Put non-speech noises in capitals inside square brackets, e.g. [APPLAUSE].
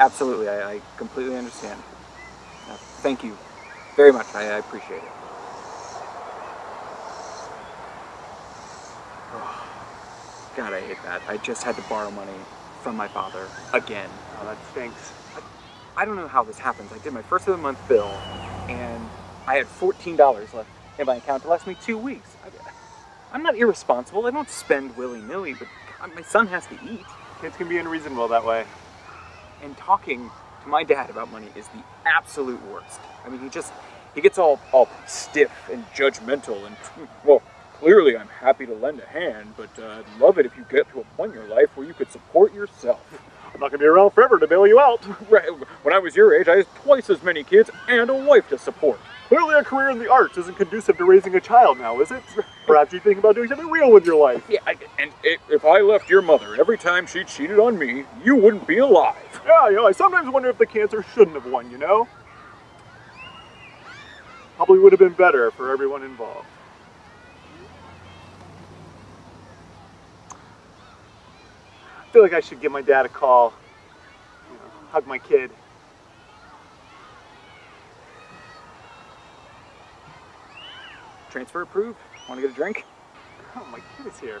absolutely. I, I completely understand. Uh, thank you very much. I, I appreciate it. Oh, [SIGHS] God, I hate that. I just had to borrow money from my father again. Oh, that stinks. I don't know how this happens. I did my first of the month bill, and I had $14 left in my account to last me two weeks. I, am not irresponsible. I don't spend willy-nilly, but God, my son has to eat. Kids can be unreasonable that way. And talking to my dad about money is the absolute worst. I mean, he just, he gets all, all stiff and judgmental and, [LAUGHS] well, clearly I'm happy to lend a hand, but uh, I'd love it if you get to a point in your life where you could support yourself. I'm not gonna be around forever to bail you out. [LAUGHS] Right. When I was your age, I had twice as many kids and a wife to support. Clearly a career in the arts isn't conducive to raising a child now, is it? Perhaps you think about doing something real with your life. Yeah, I, and if I left your mother every time she cheated on me, you wouldn't be alive. Yeah, you know, I sometimes wonder if the cancer shouldn't have won, you know? Probably would have been better for everyone involved. I feel like I should give my dad a call, you know, hug my kid. Transfer approved? Want to get a drink? Oh, my kid is here.